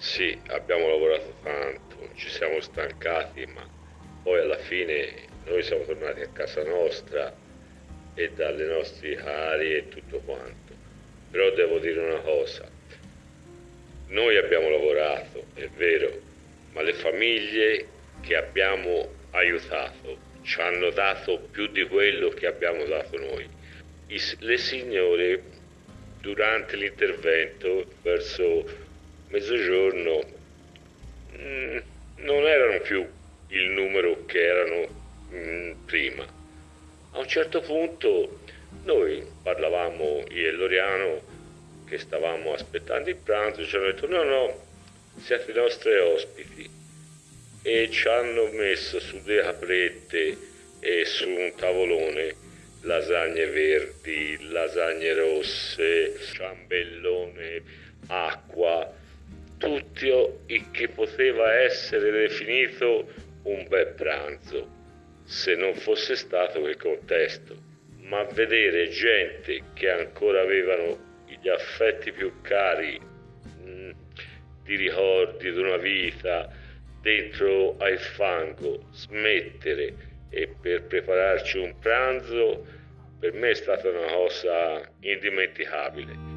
Sì, abbiamo lavorato tanto, ci siamo stancati, ma poi alla fine noi siamo tornati a casa nostra e dalle nostre aree e tutto quanto. Però devo dire una cosa, noi abbiamo lavorato, è vero, ma le famiglie che abbiamo aiutato ci hanno dato più di quello che abbiamo dato noi. Le signore durante l'intervento verso mezzogiorno mm, non erano più il numero che erano mm, prima. A un certo punto noi parlavamo io e Loriano che stavamo aspettando il pranzo, ci hanno detto no no, siete i nostri ospiti e ci hanno messo su delle caprette e su un tavolone lasagne verdi, lasagne rosse, ciambellone, acqua, tutto il che poteva essere definito un bel pranzo, se non fosse stato quel contesto. Ma vedere gente che ancora avevano gli affetti più cari, mh, mm, di ricordi di una vita, dentro al fango, smettere e per prepararci un pranzo, per me è stata una cosa indimenticabile.